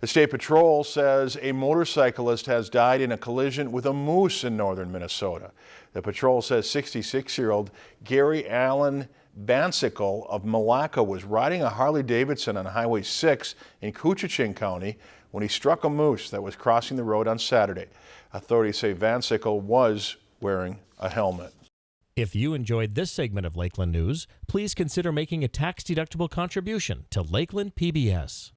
The State Patrol says a motorcyclist has died in a collision with a moose in northern Minnesota. The patrol says 66-year-old Gary Allen Vansicle of Malacca was riding a Harley-Davidson on Highway 6 in Koochiching County when he struck a moose that was crossing the road on Saturday. Authorities say Vansicle was wearing a helmet. If you enjoyed this segment of Lakeland News, please consider making a tax-deductible contribution to Lakeland PBS.